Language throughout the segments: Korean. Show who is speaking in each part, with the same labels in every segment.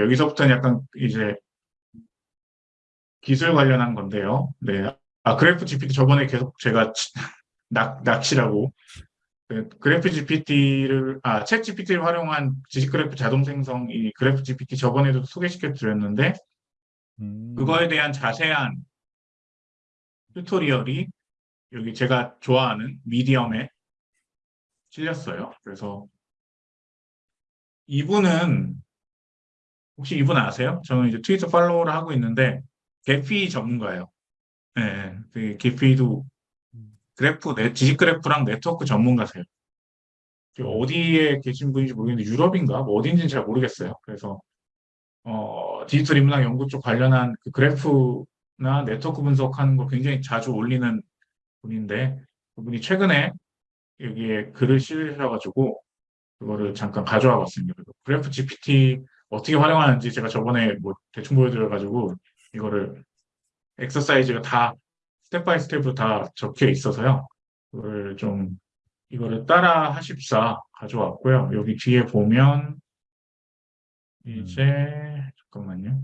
Speaker 1: 여기서부터는 약간 이제 기술 관련한 건데요. 네. 아, Graph GPT 저번에 계속 제가 낙, 낚시라고 그 Graph GPT를 아, ChatGPT를 활용한 지식 그래프 자동 생성 이 Graph GPT 저번에도 소개시켜 드렸는데
Speaker 2: 음.
Speaker 1: 그거에 대한 자세한 tutorial이 여기 제가 좋아하는 Medium에 실렸어요. 그래서 이분은 혹시 이분 아세요? 저는 이제 트위터 follow를 하고 있는데 Gephi 전문가예요. 네, 그 Gephi도 그래프, 네, 지식 그래프랑 네트워크 전문가세요. 그 어디에 계신 분인지 모르겠는데 유럽인가 뭐 어딘지는 잘 모르겠어요. 그래서 어, 디지털 인문학 연구 쪽 관련한 그 그래프나 네트워크 분석하는 거 굉장히 자주 올리는 분인데 그분이 최근에 여기에 글을 실으셔가지고 그거를 잠깐 가져와 봤습니다. Graph GPT 어떻게 활용하는지 제가 저번에 뭐 대충 보여드려가지고 이거를 엑서사이즈가 다 step by step으로 다 적혀 있어서요. 그걸 좀 이거를 따라 하십사 가져왔고요. 여기 뒤에 보면 이제 잠깐만요.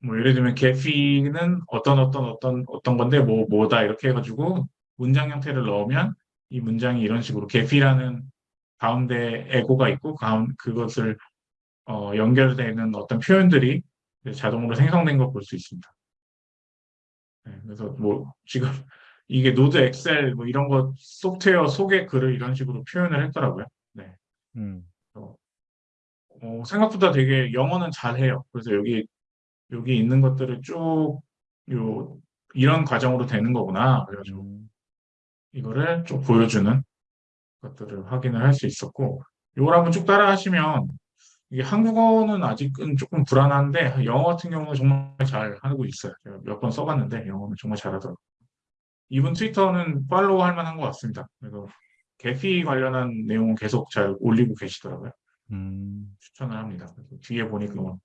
Speaker 1: 뭐 예를 들면 Gephi는 어떤 어떤 어떤 어떤 건데 뭐 뭐다 이렇게 해가지고 문장 형태를 넣으면 이 문장이 이런 식으로 Gephi라는 가운데 에고가 있고 가운 그것을 어, 연결되는 어떤 표현들이 자동으로 생성된 걸 볼 수 있습니다. 네, 그래서 뭐 지금 이게 NodeXL 뭐 이런 거 소프트웨어 소개 글을 이런 식으로 표현을 했더라고요. 네.
Speaker 2: 음.
Speaker 1: 어, 어, 생각보다 되게 영어는 잘해요. 그래서 여기 여기 있는 것들을 쭉 요 이런 과정으로 되는 거구나. 그래가지고
Speaker 2: 음.
Speaker 1: 이거를 좀 보여주는 것들을 확인을 할 수 있었고 이걸 한번 쭉 따라 하시면 이게 한국어는 아직은 조금 불안한데 영어 같은 경우는 정말 잘 하고 있어요. 제가 몇 번 써봤는데 영어는 정말 잘하더라고요. 이분 트위터는 팔로우 할 만한 것 같습니다. 그래서 Gephi 관련한 내용은 계속 잘 올리고 계시더라고요.
Speaker 2: 음.
Speaker 1: 추천을 합니다. 뒤에 보니까 뭐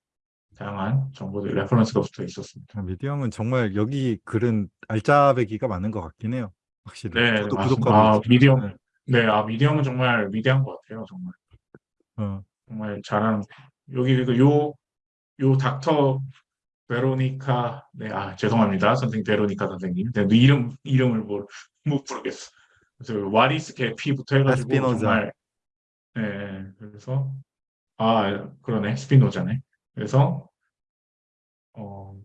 Speaker 1: 다양한 정보들 reference가 붙어 있었습니다.
Speaker 2: 아, Medium은 정말 여기 글은 알짜배기가 많은 것 같긴 해요. 확실히.
Speaker 1: 네,
Speaker 2: 저도. 구독하고
Speaker 1: 아. Medium.
Speaker 2: 네.
Speaker 1: 네, 아 미디엄은 정말 위대한 것 같아요. 정말
Speaker 2: 어.
Speaker 1: 정말 잘하는 여기 그 요 요 닥터 베로니카 네, 아 죄송합니다, 선생님 베로니카 선생님. 네, 그 이름 이름을 뭘 못 부르겠어. 그래서 What is Gephi부터 해가지고
Speaker 2: 스피노자.
Speaker 1: 정말 네, 그래서 아 그러네 스피노자네. 그래서 어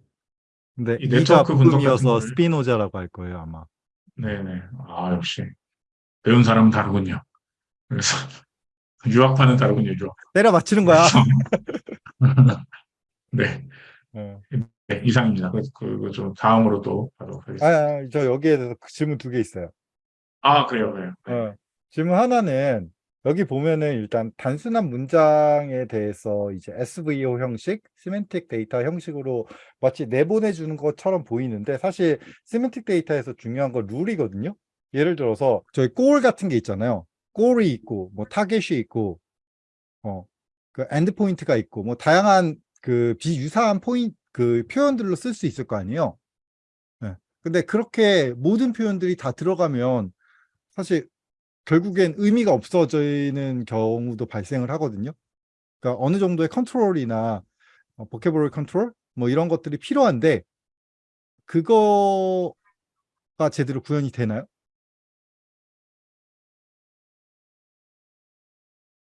Speaker 2: 근데
Speaker 1: 이 네트워크 분석 거를-
Speaker 2: 스피노자라고 할 거예요 아마.
Speaker 1: 네네. 아, 역시. 배운 사람은 다르군요. 그래서, 유학파는 다르군요, 유학.
Speaker 2: 때려 맞히는 거야.
Speaker 1: 네.
Speaker 2: 어.
Speaker 1: 네, 이상입니다. 그, 그거 좀 다음으로 또 하도록
Speaker 2: 아,
Speaker 1: 하겠습니다.
Speaker 2: 아, 저 여기에 대해서 질문 두 개 있어요.
Speaker 1: 아, 그래요, 그래요. 네.
Speaker 2: 어, 질문 하나는 여기 보면은 일단 단순한 문장에 대해서 이제 SVO 형식, semantic data 형식으로 마치 내보내 주는 것처럼 보이는데 사실 semantic data에서 중요한 건 룰이거든요. 예를 들어서 저희 골 같은 게 있잖아요. goal이 있고 뭐 타겟이 있고 어, 그 end point가 있고 뭐 다양한 그 비유사한 포인트 그 표현들로 쓸 수 있을 거 아니에요. 네. 근데 그렇게 모든 표현들이 다 들어가면 사실 결국엔 의미가 없어지는 경우도 발생을 하거든요. 그러니까 어느 정도의 컨트롤이나 어, vocabulary control 뭐 이런 것들이 필요한데 그거가 제대로 구현이 되나요?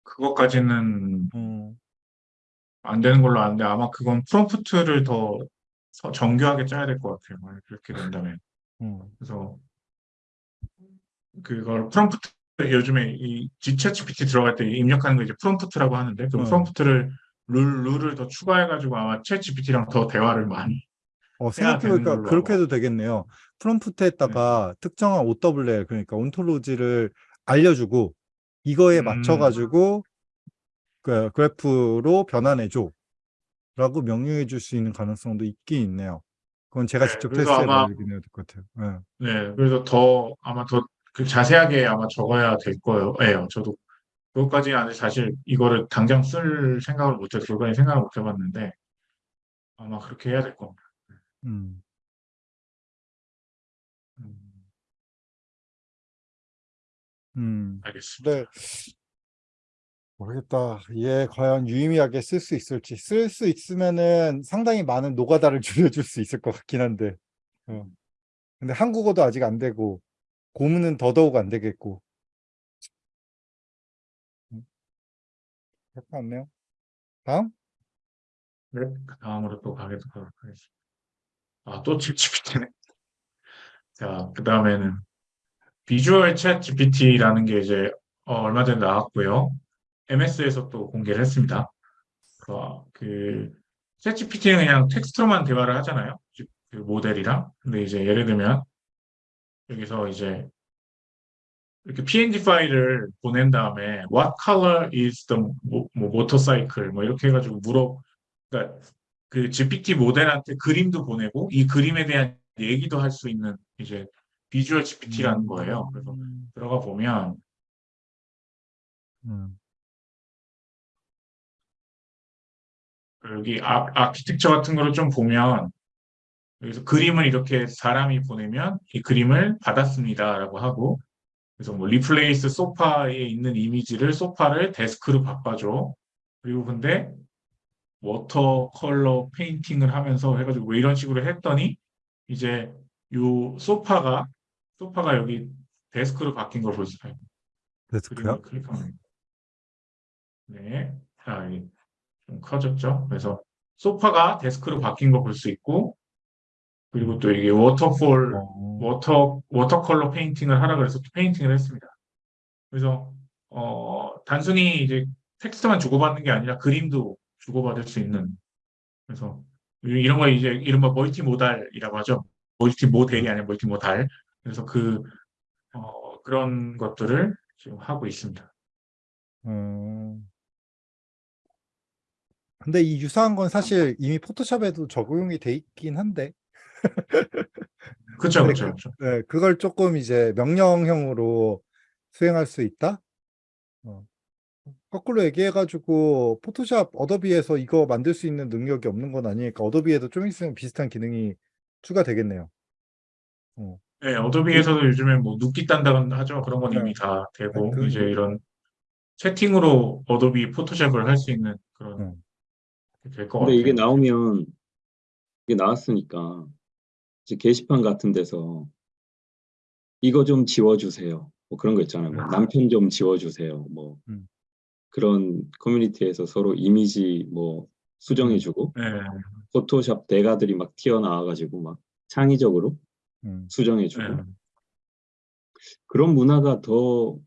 Speaker 1: 그것까지는
Speaker 2: 음,
Speaker 1: 안 되는 걸로 아는데 아마 그건 프롬프트를 더 서- 정교하게 짜야 될 것 같아요. 만약 그렇게 된다면.
Speaker 2: 음,
Speaker 1: 그래서 그걸 프롬프트 요즘에 이 G ChatGPT 들어갈 때 입력하는 거 이제 프롬프트라고 하는데 그
Speaker 2: 어.
Speaker 1: 프롬프트를 룰 룰을 더 추가해가지고 아마 ChatGPT랑 더 대화를 많이
Speaker 2: 어, 생각해보니까 그렇게. 해도 되겠네요. 프롬프트에다가 특정한 OWL 그러니까 ontology를 알려주고 이거에
Speaker 1: 음.
Speaker 2: 맞춰가지고 그 그래프로 변환해줘 라고 명령해 줄 수 있는 가능성도 있긴 있네요. 그건 제가
Speaker 1: 네,
Speaker 2: 직접
Speaker 1: 그래서
Speaker 2: 테스트해
Speaker 1: 아마-
Speaker 2: 봐야겠네요. 될것 같아요. 네.
Speaker 1: 네, 그래서 더 아마 더 그 자세하게 아마 적어야 될 거예요. 예, 저도 그것까지 아직 사실 이거를 당장 쓸 생각을 못해 그거까지 생각을 못 해봤는데 아마 그렇게 해야 될 겁니다.
Speaker 2: 음.
Speaker 1: 음,
Speaker 2: 음.
Speaker 1: 알겠습니다.
Speaker 2: 네. 모르겠다. 얘 과연 유의미하게 쓸 수 있을지. 쓸 수 있으면은 상당히 많은 노가다를 줄여줄 수 있을 것 같긴 한데. 어. 근데 한국어도 아직 안 되고, 고문은 더더욱 안 되겠고. 음. 그렇지 않네요. 다음?
Speaker 1: 네, 그 다음으로 또 가도록 하겠습니다. 아, 또 챗GPT네. 자, 그 다음에는 비주얼 챗 GPT라는 게 이제 어, 얼마 전에 나왔고요. MS에서 또 공개를 했습니다. 어, 그 챗GPT는 그냥 텍스트로만 대화를 하잖아요. 그 모델이랑. 근데 이제 예를 들면 여기서 이제 이렇게 PNG 파일을 보낸 다음에 What color is the 뭐, 뭐 motorcycle 뭐 이렇게 해가지고 물어 그러니까 그 GPT 모델한테 그림도 보내고 이 그림에 대한 얘기도 할 수 있는 이제 Visual GPT라는 거예요. 그래서
Speaker 2: 음,
Speaker 1: 들어가 보면
Speaker 2: 음,
Speaker 1: 여기 아, 아키텍처 같은 거를 좀 보면 여기서 그림을 이렇게 사람이 보내면 이 그림을 받았습니다라고 하고 그래서 뭐 replace 소파에 있는 이미지를 소파를 데스크로 바꿔줘. 그리고 근데 watercolor painting을 하면서 해가지고 왜 이런 식으로 했더니 이제 요 소파가 소파가 여기 데스크로 바뀐 걸볼수 있어요.
Speaker 2: 데스크요?
Speaker 1: 클릭하면 네, 자, 여기 좀 커졌죠. 그래서 소파가 데스크로 바뀐 거 볼 수 있고 그리고 또 이게 waterfall
Speaker 2: 어,
Speaker 1: water watercolor painting을 하라 그래서 또 painting을 했습니다. 그래서 어 단순히 이제 텍스트만 주고받는 게 아니라 그림도 주고받을 수 있는 그래서 이- 이런 거 이제 이른바 multi modal이라고 하죠. multi model이 아니라 multi modal. 그래서 그 어, 그런 것들을 지금 하고 있습니다.
Speaker 2: 음. 근데 이 유사한 건 사실 이미 포토샵에도 적용이 돼 있긴 한데,
Speaker 1: 그렇죠,
Speaker 2: 네,
Speaker 1: 그렇죠, 그렇죠.
Speaker 2: 네, 그걸 조금 이제 명령형으로 수행할 수 있다? 어. 거꾸로 얘기해가지고 포토샵 어도비에서 이거 만들 수 있는 능력이 없는 건 아니니까 어도비에도 좀 있으면 비슷한 기능이 추가되겠네요. 어.
Speaker 1: 네, 어도비에서도 요즘에 뭐 누끼 딴다고 하죠. 그런 건 이미
Speaker 2: 네.
Speaker 1: 다 되고
Speaker 2: 그-
Speaker 1: 이제 이런 채팅으로 어도비 포토샵을 할 수 있는 그런
Speaker 2: 음.
Speaker 1: 될것
Speaker 3: 근데
Speaker 1: 같아요.
Speaker 3: 이게 나오면 이게 나왔으니까 이제 게시판 같은 데서 이거 좀 지워주세요. 뭐 그런 거 있잖아요. 뭐 남편 좀 지워주세요. 뭐
Speaker 2: 음.
Speaker 3: 그런 커뮤니티에서 서로 이미지 뭐 수정해주고
Speaker 1: 네,
Speaker 3: 포토샵 대가들이 막 튀어나와가지고 막 창의적으로
Speaker 2: 음.
Speaker 3: 수정해주고
Speaker 1: 네.
Speaker 3: 그런 문화가 더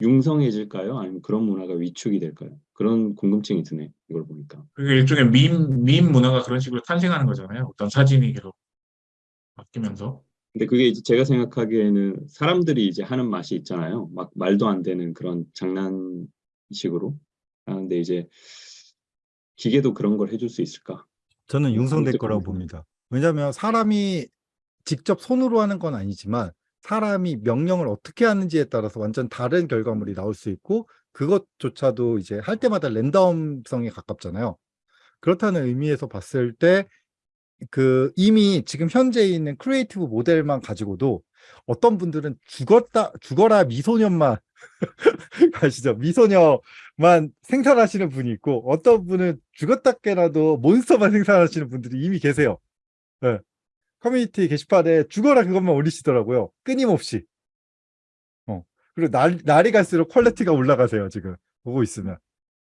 Speaker 3: 융성해질까요? 아니면 그런 문화가 위축이 될까요? 그런 궁금증이 드네. 이걸 보니까.
Speaker 1: 그게 일종의 밈, 밈 문화가 그런 식으로 탄생하는 거잖아요. 어떤 사진이 계속 바뀌면서.
Speaker 3: 근데 그게 이제 제가 생각하기에는 사람들이 이제 하는 맛이 있잖아요. 막 말도 안 되는 그런 장난식으로 하는데 이제 기계도 그런 걸 해줄 수 있을까?
Speaker 2: 저는
Speaker 3: 음,
Speaker 2: 융성될 거라고. 봅니다. 왜냐하면 사람이 직접 손으로 하는 건 아니지만 사람이 명령을 어떻게 하는지에 따라서 완전 다른 결과물이 나올 수 있고 그것조차도 이제 할 때마다 랜덤성에 가깝잖아요. 그렇다는 의미에서 봤을 때 그 이미 지금 현재 있는 creative 모델만 가지고도 어떤 분들은 죽었다 죽어라 미소년만 아시죠? 미소녀만 생산하시는 분이 있고 어떤 분은 죽었다 깨나도 몬스터만 생산하시는 분들이 이미 계세요. 예. 커뮤니티 게시판에 죽어라 그것만 올리시더라고요. 끊임없이. 어. 그리고 날, 날이 갈수록 quality가 올라가세요, 지금. 보고 있으면.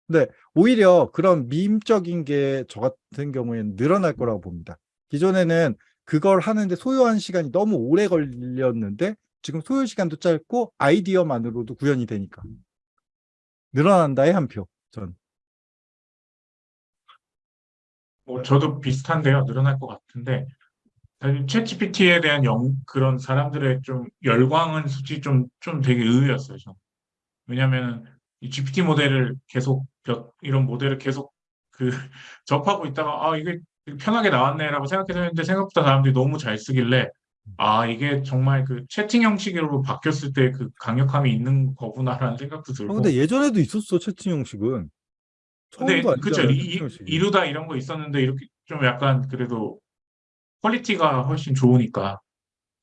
Speaker 2: 근데 오히려 그런 밈적인 게 저 같은 경우에는 늘어날 거라고 봅니다. 기존에는 그걸 하는데 소요한 시간이 너무 오래 걸렸는데 지금 소요 시간도 짧고 아이디어만으로도 구현이 되니까. 늘어난다의 한 표, 전.
Speaker 1: 뭐 저도 비슷한데요. 늘어날 것 같은데 사실 챗GPT에 대한 영, 그런 사람들의 좀 열광은 솔직히 좀, 좀 되게 의외였어요. 저는. 왜냐하면 이 GPT 모델을 계속 몇- 이런 모델을 계속 그 접하고 있다가 아 이게 편하게 나왔네라고 생각해서 했는데 생각보다 사람들이 너무 잘 쓰길래 아 이게 정말 그 채팅 형식으로 바뀌었을 때 그 강력함이 있는 거구나라는 생각도
Speaker 2: 아,
Speaker 1: 들고
Speaker 2: 근데 예전에도 있었어, 채팅 형식은.
Speaker 1: 근데
Speaker 2: 형식이.
Speaker 1: 이루다 이런 거 있었는데 이렇게 좀 약간 그래도 quality가 훨씬 좋으니까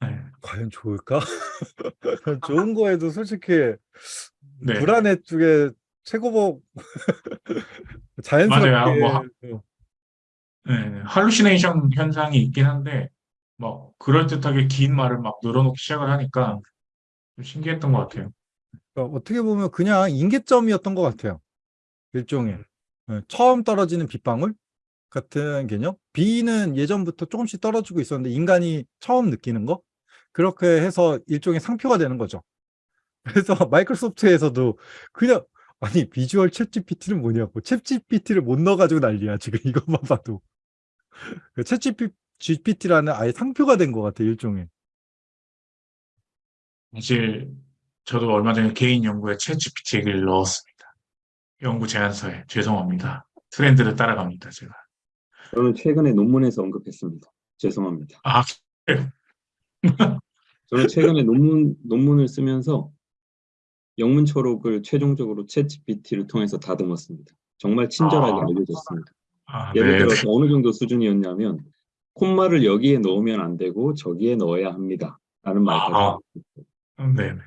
Speaker 1: 네.
Speaker 2: 과연 좋을까? 좋은 거에도 솔직히
Speaker 1: 네.
Speaker 2: 불안해 쪽에 최고복 자연스럽게
Speaker 1: 맞아요. 뭐
Speaker 2: 어,
Speaker 1: 네, 할루시네이션 현상이 있긴 한데 막 그럴듯하게 긴 말을 막 늘어놓기 시작을 하니까 좀 신기했던 것 같아요.
Speaker 2: 그러니까 어떻게 보면 그냥 인계점이었던 것 같아요. 일종의 예, 처음 떨어지는 빗방울 같은 개념. 비는 예전부터 조금씩 떨어지고 있었는데 인간이 처음 느끼는 거 그렇게 해서 일종의 상표가 되는 거죠. 그래서 마이크로소프트에서도 그냥 아니 비주얼 챗 GPT는 뭐냐고 챗 GPT를 못 넣어가지고 난리야 지금 이것만 봐도 챗 GPT라는 아예 상표가 된 것 같아 일종의.
Speaker 1: 사실 저도 얼마 전에 개인 연구에 챗GPT 얘기를 넣었습니다. 연구 제안서에 죄송합니다. 트렌드를 따라갑니다, 제가.
Speaker 3: 저는 최근에 논문에서 언급했습니다. 죄송합니다.
Speaker 1: 아,
Speaker 3: 저는 최근에 논문 논문을 쓰면서 영문 초록을 최종적으로 챗GPT를 통해서 다듬었습니다. 정말 친절하게
Speaker 1: 아.
Speaker 3: 알려줬습니다.
Speaker 1: 아,
Speaker 3: 예를
Speaker 1: 네,
Speaker 3: 들어서 어느 정도 수준이었냐면 콤마를 여기에 넣으면 안 되고 저기에 넣어야 합니다. 라는 말까지.
Speaker 1: 아. 네, 네,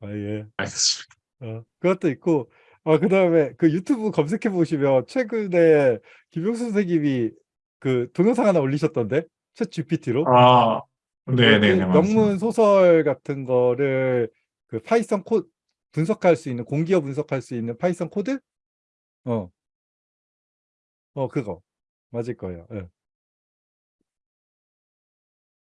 Speaker 2: 아 예.
Speaker 1: 알겠습니다.
Speaker 2: 어, 그것도 있고, 아, 그 다음에 그 유튜브 검색해 보시면 최근에 김용수 선생님이 그 동영상 하나 올리셨던데? ChatGPT로?
Speaker 1: 아, 네, 네, 네, 맞습니다.
Speaker 2: 영문 소설 같은 거를 그 Python 코 분석할 수 있는, 공기어 분석할 수 있는 Python 코드? 어. 어, 그거. 맞을 거예요. 예.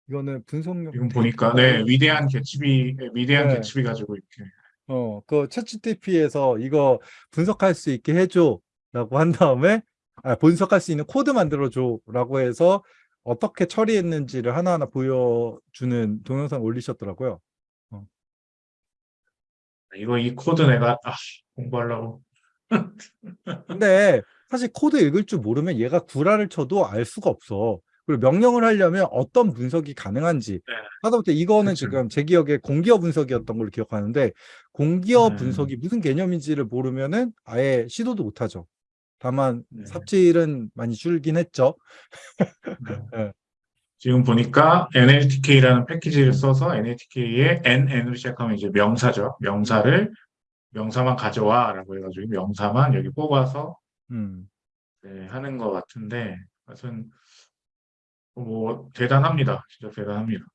Speaker 2: 이거는 분석력.
Speaker 1: 지금 보니까, 네, 위대한 개츠비, 네, 위대한
Speaker 2: 네.
Speaker 1: 개츠비 가지고 이렇게.
Speaker 2: 어, 그 챗GPT에서 이거 분석할 수 있게 해줘 라고 한 다음에 아, 분석할 수 있는 코드 만들어줘 라고 해서 어떻게 처리했는지를 하나하나 보여주는 동영상 올리셨더라고요.
Speaker 1: 이거 이 코드 내가 아, 공부하려고.
Speaker 2: 근데 사실 코드 읽을 줄 모르면 얘가 구라를 쳐도 알 수가 없어. 그리고 명령을 하려면 어떤 분석이 가능한지
Speaker 1: 네.
Speaker 2: 하다못해 이거는
Speaker 1: 그쵸.
Speaker 2: 지금 제 기억에 공기어 분석이었던 걸로 기억하는데 공기어
Speaker 1: 네.
Speaker 2: 분석이 무슨 개념인지를 모르면은 아예 시도도 못하죠. 다만
Speaker 1: 네.
Speaker 2: 삽질은 많이 줄긴 했죠.
Speaker 1: 네.
Speaker 2: 네.
Speaker 1: 지금 보니까 NLTK라는 패키지를 써서 NLTK에 NN으로 시작하면 이제 명사죠. 명사를 명사만 가져와라고 해가지고 명사만 여기 뽑아서
Speaker 2: 음.
Speaker 1: 네, 하는 것 같은데, 하여튼 뭐 대단합니다. 진짜 대단합니다.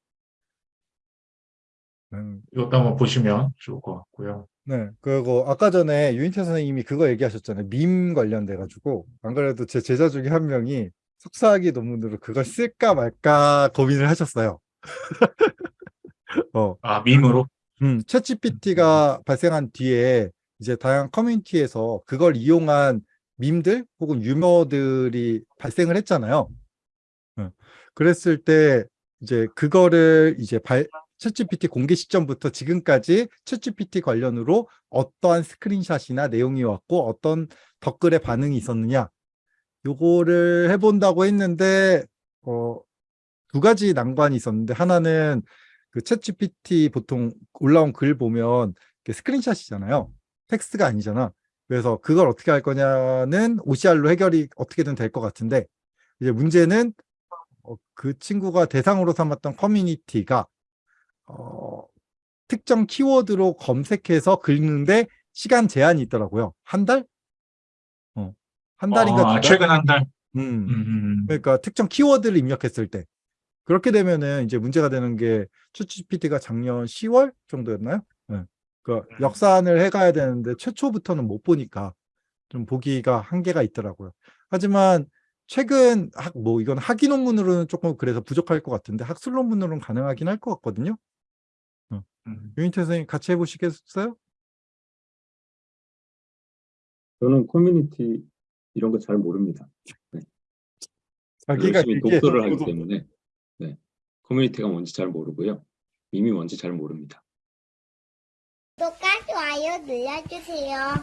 Speaker 2: 음.
Speaker 1: 이것도 한번 보시면 좋을 것 같고요.
Speaker 2: 네. 그리고 아까 전에 유인태 선생님이 그거 얘기하셨잖아요. 밈 관련돼 가지고 안 그래도 제 제자 중에 한 명이 석사학위 논문으로 그걸 쓸까 말까 고민을 하셨어요. 어.
Speaker 1: 아 밈으로
Speaker 2: 음, 챗GPT가 발생한 뒤에 이제 다양한 커뮤니티에서 그걸 이용한 밈들 혹은 유머들이 발생을 했잖아요. 어, 그랬을 때 이제 그거를 이제 발, 챗GPT 공개 시점부터 지금까지 챗GPT 관련으로 어떠한 스크린샷이나 내용이 왔고 어떤 댓글의 반응이 있었느냐 요거를 해본다고 했는데 어, 두 가지 난관이 있었는데 하나는 그 챗GPT 보통 올라온 글 보면 스크린샷이잖아요. 텍스트가 아니잖아. 그래서 그걸 어떻게 할 거냐는 OCR로 해결이 어떻게든 될 것 같은데 이제 문제는 어, 그 친구가 대상으로 삼았던 커뮤니티가 어, 특정 키워드로 검색해서 긁는데 시간 제한이 있더라고요. 한 달? 어, 한 달인가
Speaker 1: 아,
Speaker 2: 두 달?
Speaker 1: 최근 한 달.
Speaker 2: 음.
Speaker 1: 음, 음.
Speaker 2: 그러니까 특정 키워드를 입력했을 때 그렇게 되면은 이제 문제가 되는 게 챗GPT가 작년 10월 정도였나요? 네. 그
Speaker 1: 음.
Speaker 2: 역산을 해가야 되는데 최초부터는 못 보니까 좀 보기가 한계가 있더라고요. 하지만 최근 학, 뭐 이건 학위 논문으로는 조금 그래서 부족할 것 같은데 학술 논문으로는 가능하긴 할 것 같거든요.
Speaker 1: 음.
Speaker 2: 유인태 선생님 같이 해보시겠어요?
Speaker 3: 저는 커뮤니티 이런 거 잘 모릅니다.
Speaker 2: 자기가
Speaker 3: 열심히
Speaker 2: 얘기해서
Speaker 3: 독서를 하기 때문에 네. 커뮤니티가 뭔지 잘 모르고요. 밈이 뭔지 잘 모릅니다.
Speaker 4: 구독과 좋아요 눌러주세요.